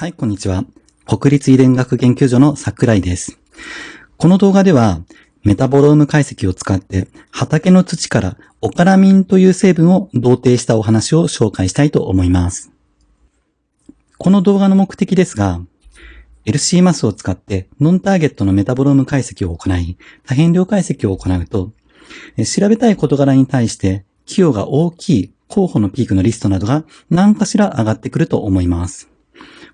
はい、こんにちは。国立遺伝学研究所の桜井です。この動画では、メタボローム解析を使って畑の土からオカラミンという成分を同定したお話を紹介したいと思います。この動画の目的ですが、LC マスを使ってノンターゲットのメタボローム解析を行い、多変量解析を行うと、調べたい事柄に対して寄与が大きい候補のピークのリストなどが何かしら上がってくると思います。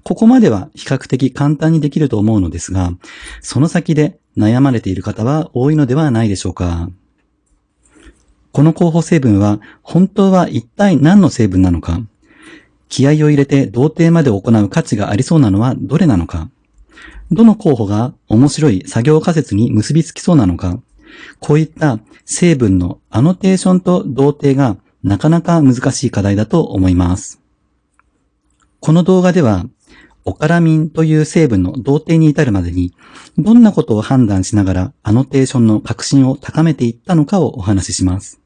ここまでは比較的簡単にできると思うのですが、その先で悩まれている方は多いのではないでしょうか。この候補成分は本当は一体何の成分なのか、気合を入れて同定まで行う価値がありそうなのはどれなのか、どの候補が面白い作業仮説に結びつきそうなのか、こういった成分のアノテーションと同定がなかなか難しい課題だと思います。この動画では、オカラミンという成分の同定に至るまでに、どんなことを判断しながらアノテーションの革新を高めていったのかをお話しします。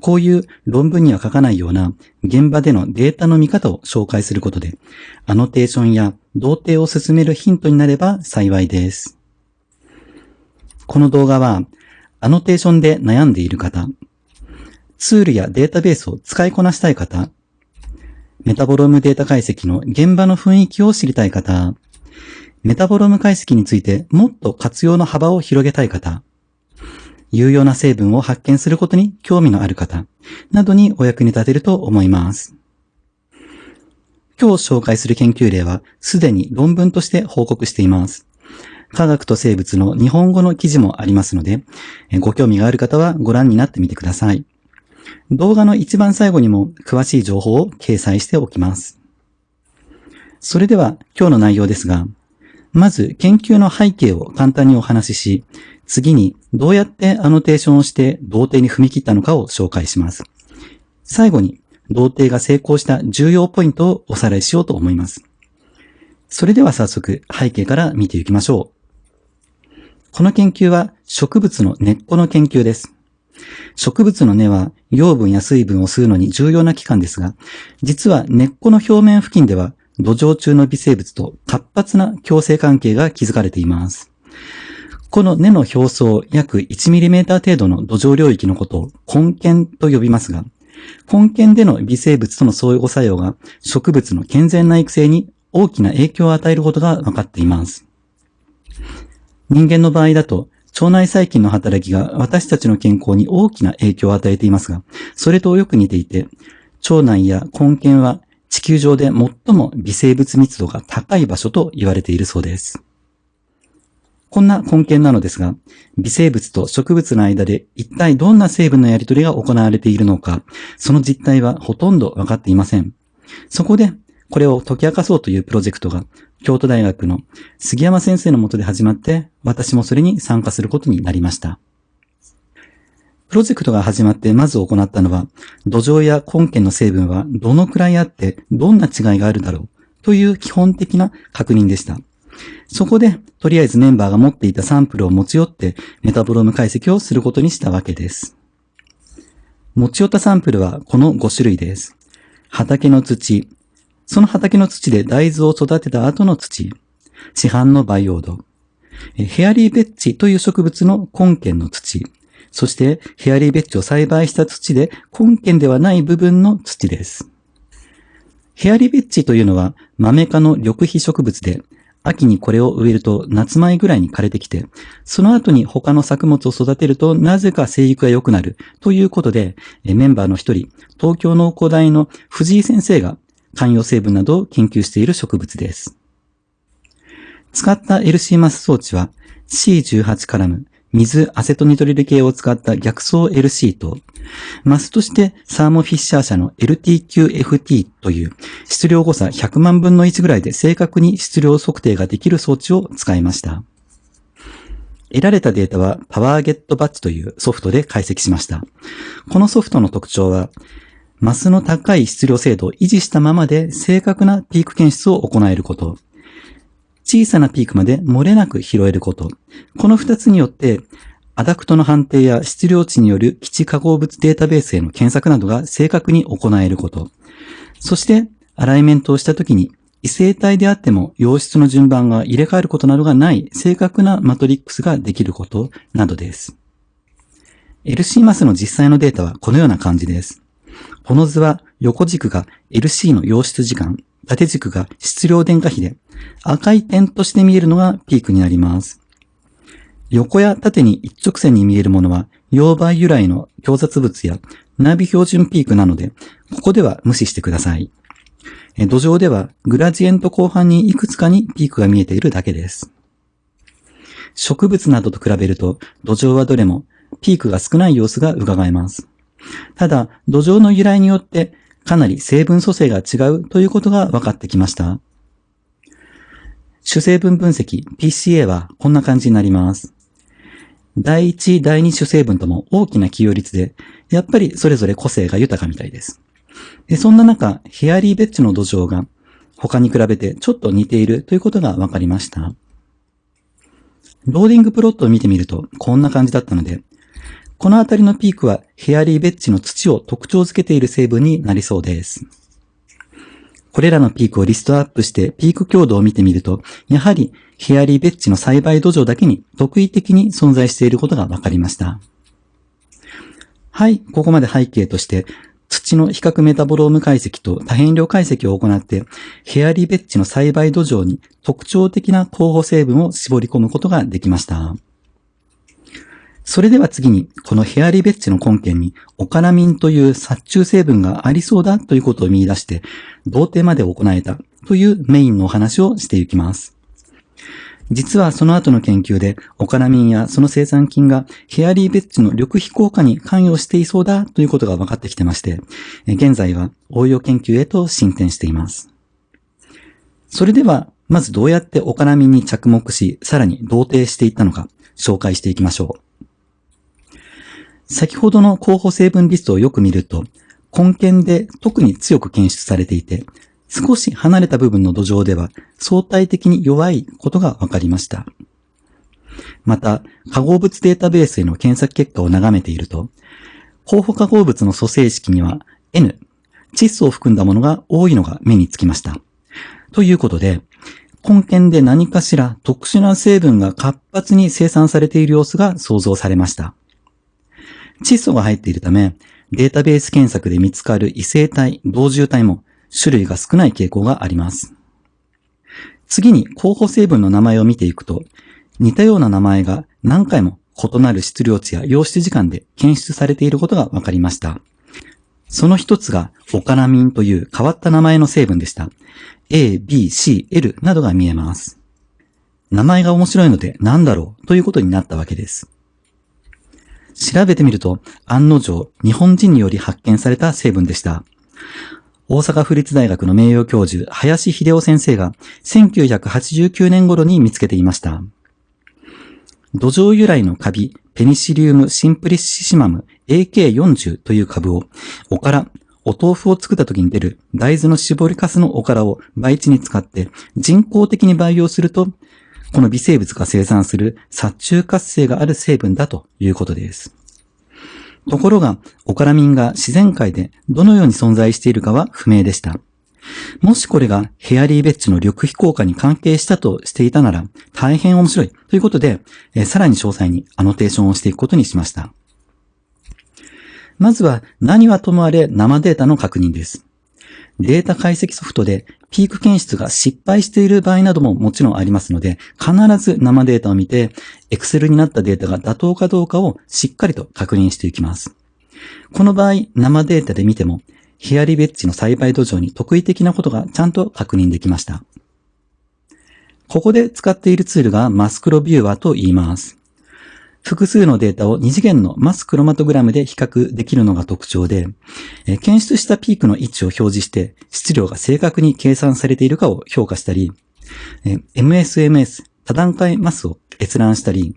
こういう論文には書かないような現場でのデータの見方を紹介することで、アノテーションや同定を進めるヒントになれば幸いです。この動画は、アノテーションで悩んでいる方、ツールやデータベースを使いこなしたい方、メタボロームデータ解析の現場の雰囲気を知りたい方、メタボローム解析についてもっと活用の幅を広げたい方、有用な成分を発見することに興味のある方、などにお役に立てると思います。今日紹介する研究例はすでに論文として報告しています。科学と生物の日本語の記事もありますので、ご興味がある方はご覧になってみてください。動画の一番最後にも詳しい情報を掲載しておきます。それでは今日の内容ですが、まず研究の背景を簡単にお話しし、次にどうやってアノテーションをして同定に踏み切ったのかを紹介します。最後に同定が成功した重要ポイントをおさらいしようと思います。それでは早速背景から見ていきましょう。この研究は植物の根っこの研究です。植物の根は養分や水分を吸うのに重要な器官ですが、実は根っこの表面付近では土壌中の微生物と活発な共生関係が築かれています。この根の表層約 1mm 程度の土壌領域のことを根茎と呼びますが、根茎での微生物との相互作用が植物の健全な育成に大きな影響を与えることが分かっています。人間の場合だと腸内細菌の働きが私たちの健康に大きな影響を与えていますが、それとよく似ていて、腸内や根茎は地球上で最も微生物密度が高い場所と言われているそうです。こんな根茎なのですが、微生物と植物の間で一体どんな成分のやり取りが行われているのか、その実態はほとんどわかっていません。そこで、これを解き明かそうというプロジェクトが、京都大学の杉山先生のもとで始まって、私もそれに参加することになりました。プロジェクトが始まってまず行ったのは、土壌や根茎の成分はどのくらいあって、どんな違いがあるだろうという基本的な確認でした。そこで、とりあえずメンバーが持っていたサンプルを持ち寄って、メタボローム解析をすることにしたわけです。持ち寄ったサンプルはこの5種類です。畑の土、その畑の土で大豆を育てた後の土、市販の培養土、ヘアリーベッジという植物の根茎の土、そしてヘアリーベッジを栽培した土で根茎ではない部分の土です。ヘアリーベッジというのは豆科の緑肥植物で、秋にこれを植えると夏前ぐらいに枯れてきて、その後に他の作物を育てるとなぜか生育が良くなるということで、メンバーの一人、東京農工大の藤井先生が寛容成分などを研究している植物です。使った LC マス装置は C18 カラム、水アセトニトリル系を使った逆走 LC と、マスとしてサーモフィッシャー社の LTQFT という質量誤差100万分の1ぐらいで正確に質量測定ができる装置を使いました。得られたデータはパワーゲットバッチというソフトで解析しました。このソフトの特徴は、マスの高い質量精度を維持したままで正確なピーク検出を行えること。小さなピークまで漏れなく拾えること。この二つによって、アダクトの判定や質量値による基地化合物データベースへの検索などが正確に行えること。そして、アライメントをしたときに、異性体であっても溶質の順番が入れ替えることなどがない正確なマトリックスができることなどです。LC マスの実際のデータはこのような感じです。この図は横軸が LC の溶出時間、縦軸が質量電荷比で、赤い点として見えるのがピークになります。横や縦に一直線に見えるものは、溶媒由来の強雑物やナビ標準ピークなので、ここでは無視してください。土壌ではグラジエント後半にいくつかにピークが見えているだけです。植物などと比べると土壌はどれもピークが少ない様子が伺えます。ただ、土壌の由来によってかなり成分組成が違うということが分かってきました。主成分分析 PCA はこんな感じになります。第一、第二主成分とも大きな起用率で、やっぱりそれぞれ個性が豊かみたいです。でそんな中、ヘアリーベッジの土壌が他に比べてちょっと似ているということが分かりました。ローディングプロットを見てみるとこんな感じだったので、このあたりのピークはヘアリーベッチの土を特徴づけている成分になりそうです。これらのピークをリストアップしてピーク強度を見てみると、やはりヘアリーベッチの栽培土壌だけに特異的に存在していることが分かりました。はい、ここまで背景として土の比較メタボローム解析と多変量解析を行って、ヘアリーベッジの栽培土壌に特徴的な候補成分を絞り込むことができました。それでは次に、このヘアリベッジの根拠に、オカラミンという殺虫成分がありそうだということを見出して、同定まで行えたというメインのお話をしていきます。実はその後の研究で、オカラミンやその生産菌がヘアリーベッジの緑肥効果に関与していそうだということが分かってきてまして、現在は応用研究へと進展しています。それでは、まずどうやってオカラミンに着目し、さらに同定していったのか、紹介していきましょう。先ほどの候補成分リストをよく見ると、根検で特に強く検出されていて、少し離れた部分の土壌では相対的に弱いことが分かりました。また、化合物データベースへの検索結果を眺めていると、候補化合物の組成式には N、窒素を含んだものが多いのが目につきました。ということで、根検で何かしら特殊な成分が活発に生産されている様子が想像されました。窒素が入っているため、データベース検索で見つかる異性体、同重体も種類が少ない傾向があります。次に候補成分の名前を見ていくと、似たような名前が何回も異なる質量値や溶出時間で検出されていることが分かりました。その一つがオカナミンという変わった名前の成分でした。A, B, C, L などが見えます。名前が面白いので何だろうということになったわけです。調べてみると案の定日本人により発見された成分でした。大阪府立大学の名誉教授、林秀夫先生が1989年頃に見つけていました。土壌由来のカビ、ペニシリウムシンプリシシマム AK40 という株を、おから、お豆腐を作った時に出る大豆の絞りかすのおからを培地に使って人工的に培養すると、この微生物が生産する殺虫活性がある成分だということです。ところが、オカラミンが自然界でどのように存在しているかは不明でした。もしこれがヘアリーベッジの緑肥効果に関係したとしていたなら大変面白いということで、えさらに詳細にアノテーションをしていくことにしました。まずは何はともあれ生データの確認です。データ解析ソフトでピーク検出が失敗している場合などももちろんありますので、必ず生データを見て、Excel になったデータが妥当かどうかをしっかりと確認していきます。この場合、生データで見ても、ヒアリベッジの栽培土壌に特異的なことがちゃんと確認できました。ここで使っているツールがマスクロビューワーと言います。複数のデータを2次元のマスクロマトグラムで比較できるのが特徴で、検出したピークの位置を表示して質量が正確に計算されているかを評価したり、MSMS 多段階マスを閲覧したり、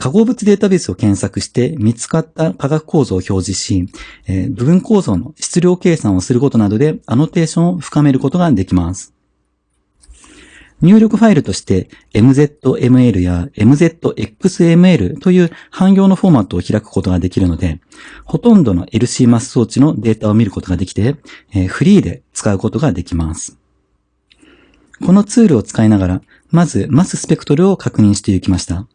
化合物データベースを検索して見つかった化学構造を表示し、部分構造の質量計算をすることなどでアノテーションを深めることができます。入力ファイルとして MZML や MZXML という汎用のフォーマットを開くことができるので、ほとんどの LC マス装置のデータを見ることができて、えフリーで使うことができます。このツールを使いながら、まずマススペクトルを確認していきました。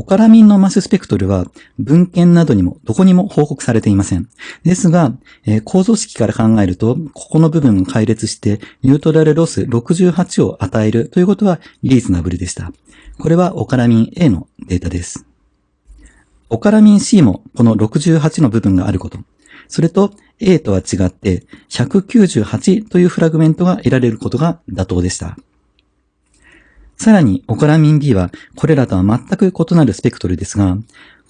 オカラミンのマススペクトルは文献などにもどこにも報告されていません。ですが、えー、構造式から考えると、ここの部分を解列してニュートラルロス68を与えるということはリーズナブルでした。これはオカラミン A のデータです。オカラミン C もこの68の部分があること。それと A とは違って198というフラグメントが得られることが妥当でした。さらに、オカラミン B はこれらとは全く異なるスペクトルですが、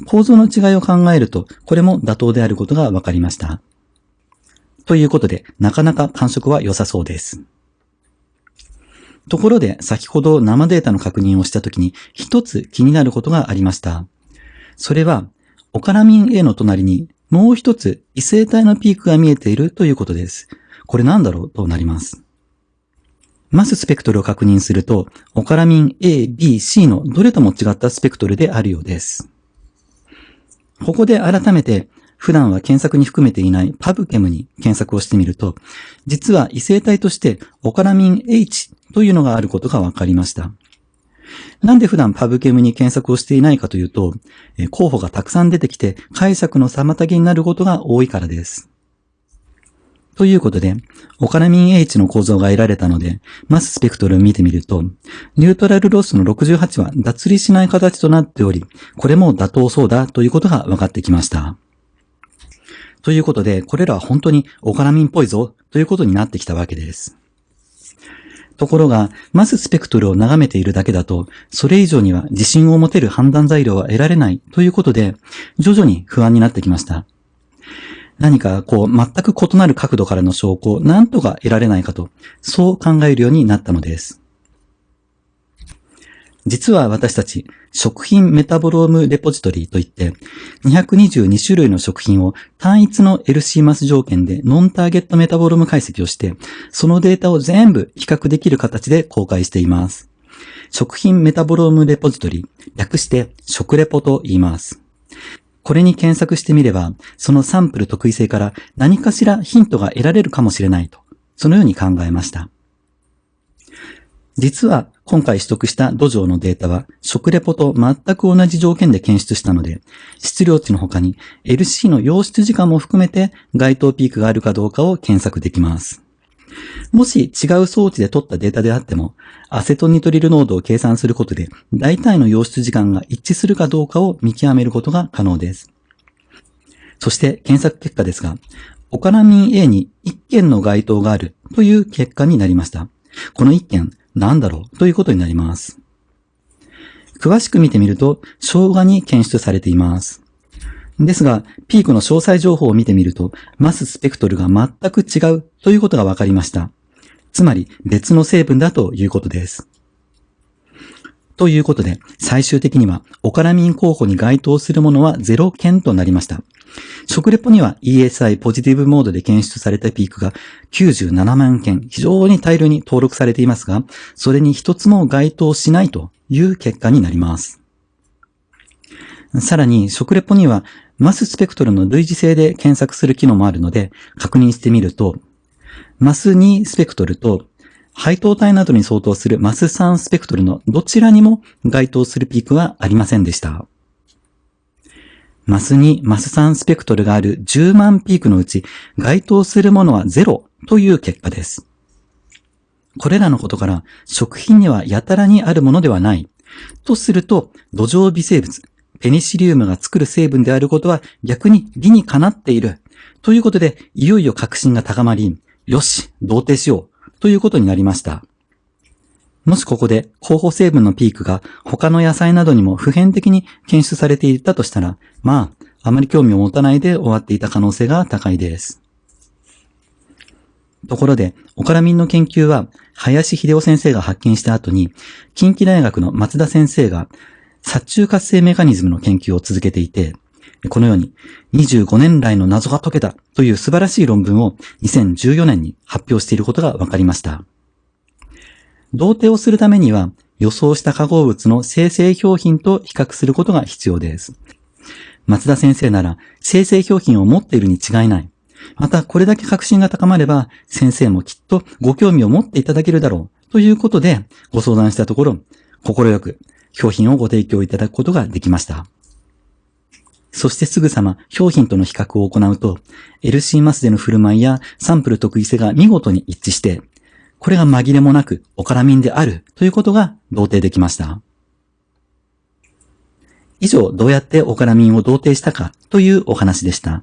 構造の違いを考えると、これも妥当であることが分かりました。ということで、なかなか感触は良さそうです。ところで、先ほど生データの確認をしたときに、一つ気になることがありました。それは、オカラミン A の隣にもう一つ異性体のピークが見えているということです。これなんだろうとなります。マススペクトルを確認すると、オカラミン A、B、C のどれとも違ったスペクトルであるようです。ここで改めて、普段は検索に含めていないパブケムに検索をしてみると、実は異性体としてオカラミン H というのがあることが分かりました。なんで普段パブケムに検索をしていないかというと、候補がたくさん出てきて解釈の妨げになることが多いからです。ということで、オカラミン H の構造が得られたので、マススペクトルを見てみると、ニュートラルロスの68は脱離しない形となっており、これも妥当そうだということが分かってきました。ということで、これらは本当にオカラミンっぽいぞということになってきたわけです。ところが、まずスペクトルを眺めているだけだと、それ以上には自信を持てる判断材料は得られないということで、徐々に不安になってきました。何かこう全く異なる角度からの証拠を何とか得られないかと、そう考えるようになったのです。実は私たち、食品メタボロームレポジトリといって、222種類の食品を単一の LC マス条件でノンターゲットメタボローム解析をして、そのデータを全部比較できる形で公開しています。食品メタボロームレポジトリ、略して食レポと言います。これに検索してみれば、そのサンプル特異性から何かしらヒントが得られるかもしれないと、そのように考えました。実は今回取得した土壌のデータは食レポと全く同じ条件で検出したので、質量値の他に LC の溶出時間も含めて該当ピークがあるかどうかを検索できます。もし違う装置で取ったデータであっても、アセトニトリル濃度を計算することで、大体の溶出時間が一致するかどうかを見極めることが可能です。そして検索結果ですが、オカラミン A に1件の該当があるという結果になりました。この1件、何だろうということになります。詳しく見てみると、生姜に検出されています。ですが、ピークの詳細情報を見てみると、マススペクトルが全く違うということが分かりました。つまり別の成分だということです。ということで、最終的にはオカラミン候補に該当するものは0件となりました。食レポには ESI ポジティブモードで検出されたピークが97万件、非常に大量に登録されていますが、それに一つも該当しないという結果になります。さらに、食レポにはマススペクトルの類似性で検索する機能もあるので、確認してみると、マス2スペクトルと配当体などに相当するマス3スペクトルのどちらにも該当するピークはありませんでした。マス2、マス3スペクトルがある10万ピークのうち該当するものは0という結果です。これらのことから食品にはやたらにあるものではない。とすると、土壌微生物、ペニシリウムが作る成分であることは逆に理にかなっている。ということで、いよいよ確信が高まり、よし、同定しよう。ということになりました。もしここで候補成分のピークが他の野菜などにも普遍的に検出されていたとしたら、まあ、あまり興味を持たないで終わっていた可能性が高いです。ところで、オカラミンの研究は、林秀夫先生が発見した後に、近畿大学の松田先生が、殺虫活性メカニズムの研究を続けていて、このように25年来の謎が解けたという素晴らしい論文を2014年に発表していることが分かりました。同定をするためには予想した化合物の生成表品と比較することが必要です。松田先生なら生成表品を持っているに違いない。またこれだけ確信が高まれば先生もきっとご興味を持っていただけるだろうということでご相談したところ、心よく商品をご提供いただくことができました。そしてすぐさま商品との比較を行うと、LC マスでの振る舞いやサンプル得意性が見事に一致して、これが紛れもなくオカラミンであるということが同定できました。以上、どうやってオカラミンを同定したかというお話でした。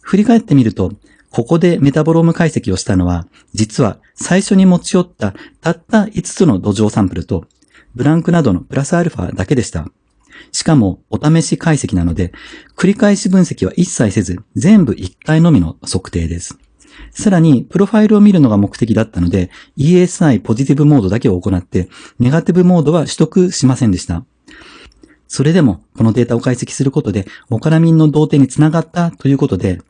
振り返ってみると、ここでメタボローム解析をしたのは、実は最初に持ち寄ったたった5つの土壌サンプルと、ブランクなどのプラスアルファだけでした。しかも、お試し解析なので、繰り返し分析は一切せず、全部1回のみの測定です。さらに、プロファイルを見るのが目的だったので、ESI ポジティブモードだけを行って、ネガティブモードは取得しませんでした。それでも、このデータを解析することで、オカラミンの同定につながったということで、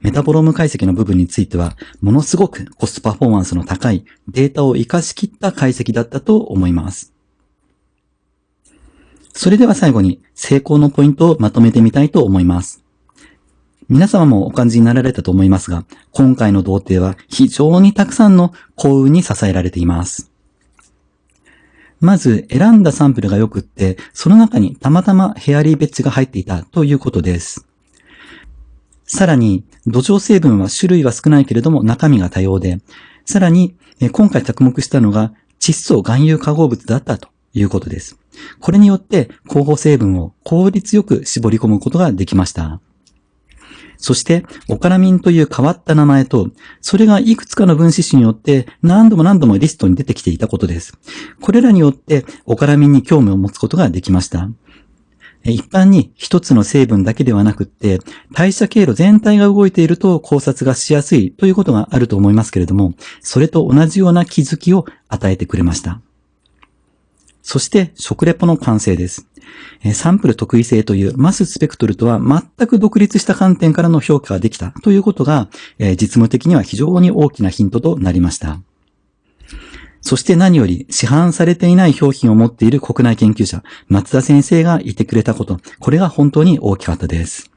メタボローム解析の部分については、ものすごくコストパフォーマンスの高いデータを活かしきった解析だったと思います。それでは最後に成功のポイントをまとめてみたいと思います。皆様もお感じになられたと思いますが、今回の童貞は非常にたくさんの幸運に支えられています。まず、選んだサンプルが良くって、その中にたまたまヘアリーベッジが入っていたということです。さらに、土壌成分は種類は少ないけれども中身が多様で、さらに、今回着目したのが窒素含有化合物だったということです。これによって候補成分を効率よく絞り込むことができました。そして、オカラミンという変わった名前と、それがいくつかの分子種によって何度も何度もリストに出てきていたことです。これらによってオカラミンに興味を持つことができました。一般に一つの成分だけではなくって、代謝経路全体が動いていると考察がしやすいということがあると思いますけれども、それと同じような気づきを与えてくれました。そして食レポの完成です。サンプル特異性というマススペクトルとは全く独立した観点からの評価ができたということが、実務的には非常に大きなヒントとなりました。そして何より市販されていない商品を持っている国内研究者、松田先生がいてくれたこと、これが本当に大きかったです。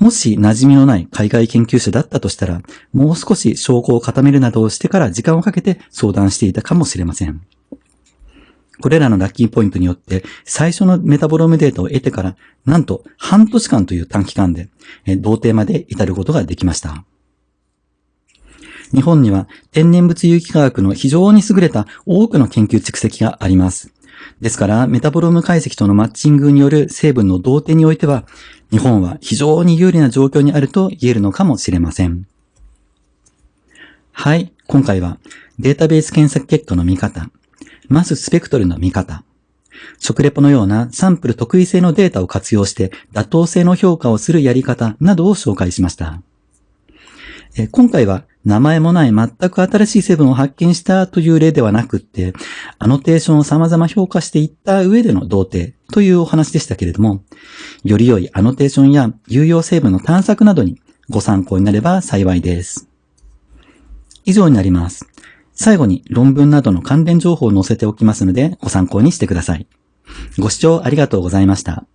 もし馴染みのない海外研究者だったとしたら、もう少し証拠を固めるなどをしてから時間をかけて相談していたかもしれません。これらのラッキーポイントによって、最初のメタボロームデータを得てから、なんと半年間という短期間で、同定まで至ることができました。日本には天然物有機化学の非常に優れた多くの研究蓄積があります。ですから、メタボローム解析とのマッチングによる成分の同定においては、日本は非常に有利な状況にあると言えるのかもしれません。はい、今回はデータベース検索結果の見方、マススペクトルの見方。食レポのようなサンプル特異性のデータを活用して妥当性の評価をするやり方などを紹介しました。今回は名前もない全く新しい成分を発見したという例ではなくって、アノテーションを様々評価していった上での同定というお話でしたけれども、より良いアノテーションや有用成分の探索などにご参考になれば幸いです。以上になります。最後に論文などの関連情報を載せておきますのでご参考にしてください。ご視聴ありがとうございました。